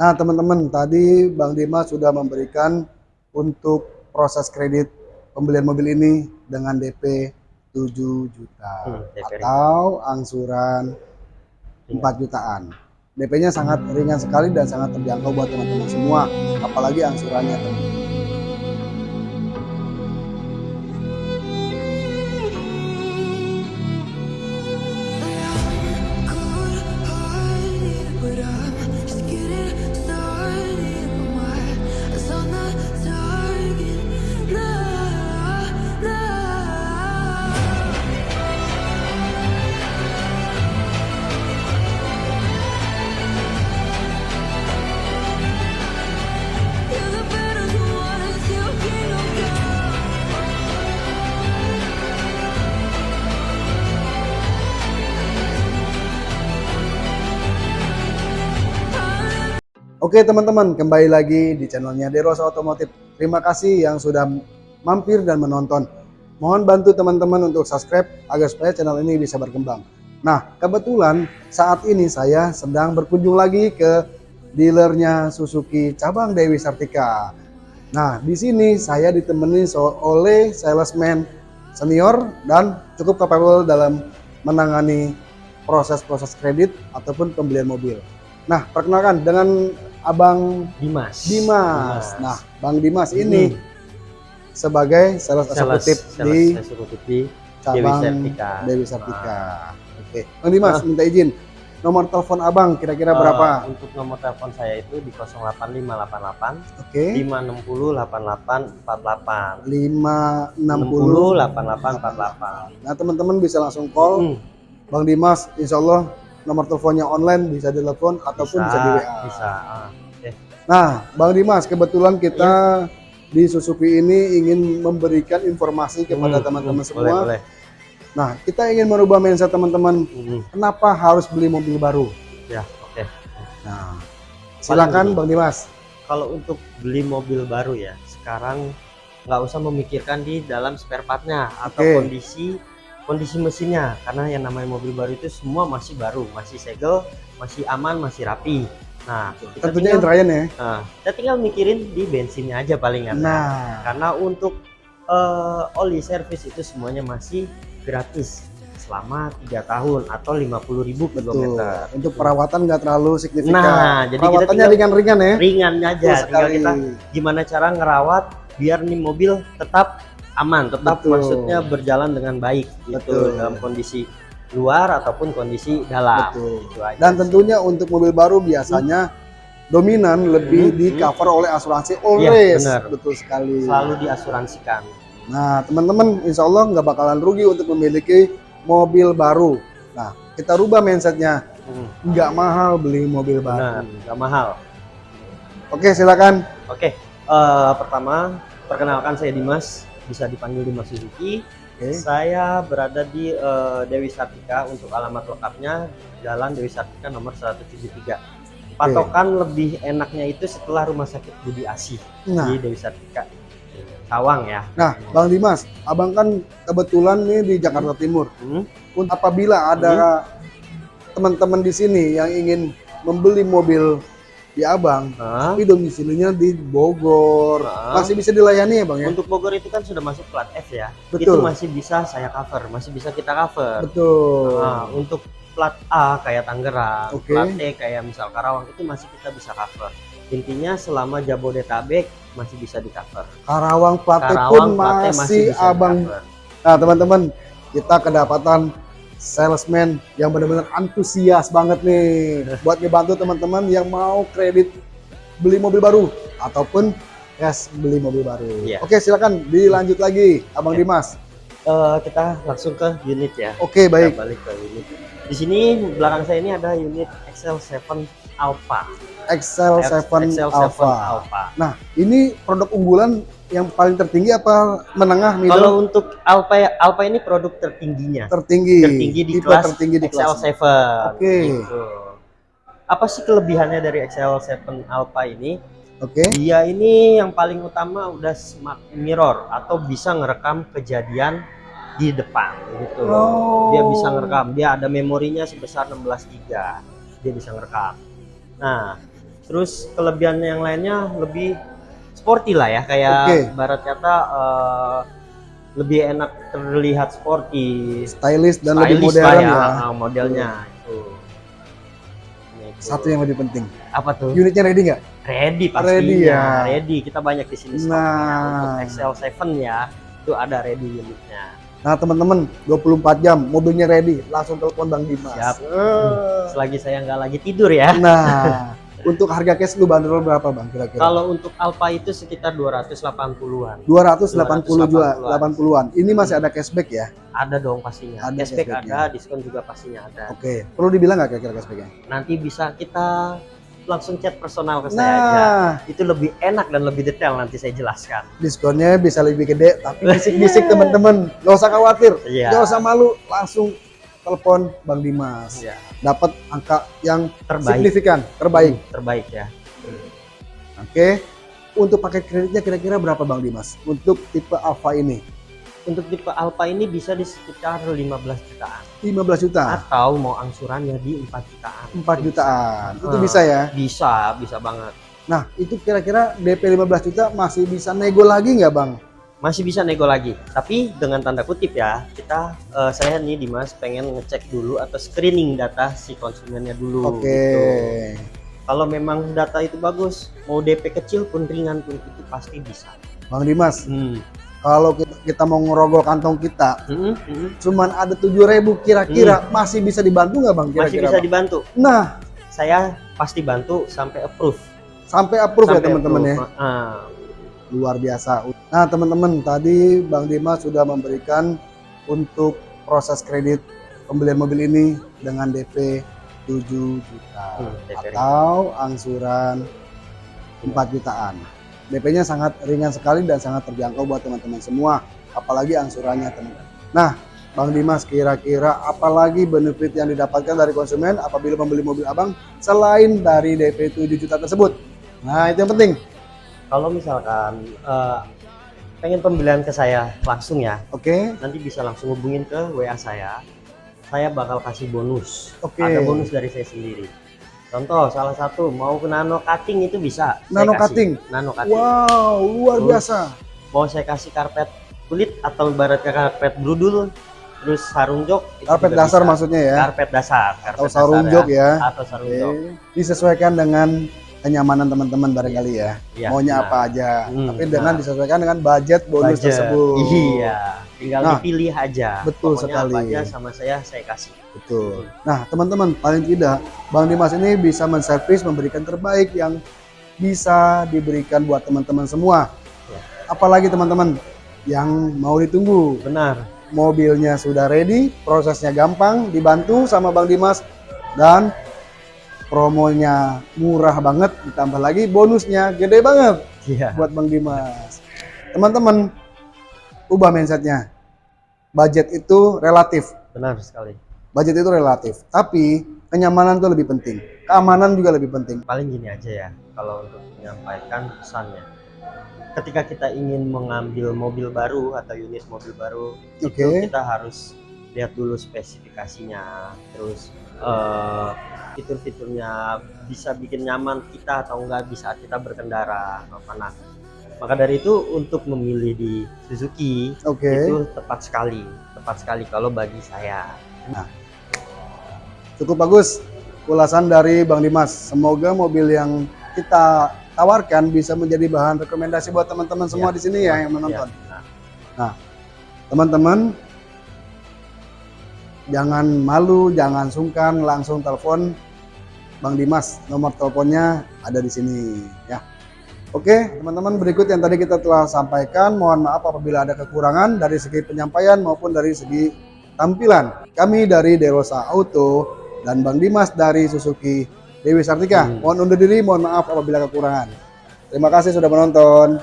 Nah, teman-teman, tadi Bang Dimas sudah memberikan untuk proses kredit pembelian mobil ini dengan DP 7 juta Hmm, DP atau angsuran 4 jutaan. DP-nya sangat ringan sekali dan sangat terjangkau buat teman-teman semua, apalagi angsurannya. teman. Oke teman-teman, kembali lagi di channelnya Deros Otomotif. Terima kasih yang sudah mampir dan menonton. Mohon bantu teman-teman untuk subscribe agar supaya channel ini bisa berkembang. Nah, kebetulan saat ini saya sedang berkunjung lagi ke dealernya Suzuki cabang Dewi Sartika. Nah, di sini saya ditemani oleh salesman senior dan cukup capable dalam menangani proses-proses kredit ataupun pembelian mobil. Nah, perkenalkan dengan Abang Dimas. Dimas. Nah, Bang Dimas ini Hmm. sebagai sales Sales- eksekutif di eksekutif di cabang Dewi Sartika. Dewi Sartika. Oke, Bang Dimas Nah. minta izin. Nomor telepon Abang kira-kira Eh, berapa? Untuk nomor telepon saya itu di 08588 Oke. 560 8848. 560. 8848. Nah, teman-teman bisa langsung call Hmm, Bang Dimas. Insya Allah nomor teleponnya online bisa ditelepon ataupun bisa, di WA. Bisa. ah, Oke. Nah, Bang Dimas, kebetulan kita Iya. di Suzuki ini ingin memberikan informasi kepada Hmm, teman-teman hmm, semua. Boleh, boleh. Nah, kita ingin merubah mindset teman-teman. Hmm, Kenapa harus beli mobil baru? Ya, oke. Nah, silakan Bang Dimas. Kalau untuk beli mobil baru ya, sekarang nggak usah memikirkan di dalam spare partnya atau Oke. kondisi kondisi mesinnya karena yang namanya mobil baru itu semua masih baru, masih segel, masih aman, masih rapi. Nah, kita Tentunya tinggal, Indrayan ya. nah, kita tinggal mikirin di bensinnya aja palingan. ya. Nah, Karena untuk eh, oli servis itu semuanya masih gratis selama tiga tahun atau 50.000 per betul. kilometer. Untuk perawatan nggak terlalu signifikan. Nah, jadi kita Perawatannya ringan-ringan ya. Ringan aja, Betul tinggal sekali. kita gimana cara ngerawat biar nih mobil tetap aman, tetap Betul. maksudnya berjalan dengan baik gitu Betul. dalam kondisi luar ataupun kondisi dalam. Betul. Gitu aja Dan sih. tentunya untuk mobil baru biasanya dominan lebih Hmm, di hmm. cover oleh asuransi Always. benar. Betul sekali. selalu diasuransikan. Nah, teman-teman, insya Allah nggak bakalan rugi untuk memiliki mobil baru. Nah, kita rubah mindsetnya. Hmm, Nggak mahal beli mobil baru. nggak mahal. Oke, silakan. Oke, eh, pertama perkenalkan saya Dimas, bisa dipanggil Dimas Suzuki. Oke. Saya berada di eh, Dewi Sartika untuk alamat lengkapnya Jalan Dewi Sartika nomor 173. Patokan lebih enaknya itu setelah Rumah Sakit Budi Asih Nah, di Dewi Sartika. Cawang ya. nah, Bang Dimas, abang kan kebetulan nih di Jakarta Timur. Hmm, apabila ada teman-teman di sini yang ingin membeli mobil di abang, tapi domisilinya di Bogor, Nah. masih bisa dilayani ya bang ya? untuk Bogor itu kan sudah masuk plat F ya. Betul. Itu masih bisa saya cover, masih bisa kita cover. Betul. Nah, untuk plat A kayak Tangerang, Oke. plat D kayak misal Karawang itu masih kita bisa cover. Intinya selama Jabodetabek masih bisa di cover. Karawang Plate pun platnya masih, abang. Nah teman-teman, kita kedapatan salesman yang benar-benar antusias banget nih buat ngebantu teman-teman yang mau kredit beli mobil baru ataupun cash beli mobil baru. Iya. Oke silakan dilanjut lagi, Abang Oke. Dimas. Eh, kita langsung ke unit ya. Oke baik. Kita balik ke unit. Di sini belakang saya ini ada unit XL7 Alpha. Excel 7 XL7 Alpha. Alpha. Nah ini produk unggulan yang paling tertinggi apa menengah middle Kalau untuk Alpha Alpha ini produk tertingginya. tertinggi tertinggi di tipe kelas tertinggi di kelas XL7. Oke. Gitu. Apa sih kelebihannya dari XL7 Alpha ini? oke Dia ini yang paling utama udah smart mirror atau bisa ngerekam kejadian di depan gitu. Oh. Dia bisa ngerekam. Dia ada memorinya sebesar 16 GB. Dia bisa ngerekam. Nah, Terus kelebihan yang lainnya lebih sporty lah ya, kayak Oke. barat kata eh, lebih enak terlihat sporty, stylish dan lebih stylish modern lah ya. ah, modelnya itu. Ini itu. Satu yang lebih penting. apa tuh? Unitnya ready nggak? Ready pastinya. Ready ya. Ready. Kita banyak di sini stoknya. Nah. Untuk Excel 7 ya, itu ada ready unitnya. Nah teman-teman 24 jam mobilnya ready langsung telepon Bang Dimas. Siap. Eh. Selagi saya nggak lagi tidur ya. Nah untuk harga cash lu bandrol berapa Bang kira-kira? Kalau untuk Alfa itu sekitar 280-an. 280 juga 80-an. Ini masih ada cashback ya? Ada dong pastinya. Ada Cashback cashbacknya. ada, diskon juga pastinya ada. Oke. Perlu dibilang nggak kira-kira cashbacknya? Nanti bisa kita langsung chat personal ke saya aja. Nah Itu lebih enak dan lebih detail nanti saya jelaskan. diskonnya bisa lebih gede tapi bisik-bisik teman-teman nggak usah khawatir Iya. nggak usah malu langsung telepon Bang Dimas Iya. dapat angka yang Terbaik. signifikan terbaik Hmm, terbaik ya. oke untuk paket kreditnya kira-kira berapa Bang Dimas untuk tipe Alfa ini Untuk tipe Alfa ini bisa di sekitar 15 jutaan. 15 juta Atau mau angsurannya di 4 jutaan. 4 jutaan itu Ah. bisa ya Bisa, bisa banget. nah itu kira-kira DP 15 juta masih bisa nego lagi nggak Bang Masih bisa nego lagi. Tapi dengan tanda kutip ya, kita eh, saya nih Dimas pengen ngecek dulu atau screening data si konsumennya dulu oke gitu. Kalau memang data itu bagus, mau DP kecil pun ringan pun itu pasti bisa. Bang Dimas Hmm. kalau kita, kita mau ngerogol kantong kita Mm-mm, mm-mm. cuman ada 7000 kira-kira masih bisa dibantu nggak Bang Hmm. Masih kira-kira bisa Bang? dibantu. nah Saya pasti bantu sampai approve. sampai approve ya Sampai teman-teman ya approve. Luar biasa. Nah teman-teman tadi Bang Dimas sudah memberikan untuk proses kredit pembelian mobil ini dengan DP 7 juta Hmm, atau angsuran 4 jutaan. DP-nya sangat ringan sekali dan sangat terjangkau buat teman-teman semua apalagi angsurannya teman-teman. Nah Bang Dimas kira-kira apalagi benefit yang didapatkan dari konsumen apabila membeli mobil abang selain dari DP 7 juta tersebut? Nah itu yang penting kalau misalkan eh, pengen pembelian ke saya langsung ya, oke nanti bisa langsung hubungin ke WA saya. Saya bakal kasih bonus. Oke. Ada bonus dari saya sendiri. Contoh salah satu mau ke nano cutting itu bisa. Nano cutting? Nano cutting. Wow, luar Terus, biasa. Mau saya kasih karpet kulit atau ibaratnya karpet brudul, terus sarung jok. Karpet dasar bisa. maksudnya ya, Karpet dasar. Karpet atau sarung dasar jok ya. Atau sarung jok. Oke. Disesuaikan dengan kenyamanan teman-teman barangkali ya. Iya, Maunya benar. apa aja, Hmm, tapi dengan nah. disesuaikan dengan budget bonus Budget. tersebut. Iya, tinggal Nah, dipilih aja. betul Pokoknya sekali. apa aja sama saya saya kasih. Betul. Nah, teman-teman, paling tidak Bang Dimas ini bisa menservis memberikan terbaik yang bisa diberikan buat teman-teman semua. Ya. Apalagi teman-teman yang mau ditunggu. Benar. mobilnya sudah ready, prosesnya gampang, dibantu sama Bang Dimas dan promonya murah banget, ditambah lagi bonusnya gede banget Iya. buat Bang Dimas. Teman-teman, ubah mindsetnya. Budget itu relatif, Benar sekali. budget itu relatif, tapi kenyamanan itu lebih penting, keamanan juga lebih penting. Paling gini aja ya, kalau untuk menyampaikan pesannya. Ketika kita ingin mengambil mobil baru atau unit mobil baru, Oke. itu kita harus lihat dulu spesifikasinya, terus eh, fitur-fiturnya bisa bikin nyaman kita atau enggak di saat kita berkendara. Apa nah, maka dari itu untuk memilih di Suzuki Oke. itu tepat sekali, tepat sekali kalau bagi saya. Cukup bagus ulasan dari Bang Dimas. Semoga mobil yang kita tawarkan bisa menjadi bahan rekomendasi buat teman-teman semua Ya, di sini ya yang menonton. Ya, nah, Teman-teman jangan malu, jangan sungkan, langsung telepon Bang Dimas. Nomor teleponnya ada di sini ya. Oke, teman-teman berikut yang tadi kita telah sampaikan. Mohon maaf apabila ada kekurangan dari segi penyampaian maupun dari segi tampilan. Kami dari Derosa Auto dan Bang Dimas dari Suzuki Dewi Sartika. Hmm. Mohon undur diri, mohon maaf apabila kekurangan. Terima kasih sudah menonton.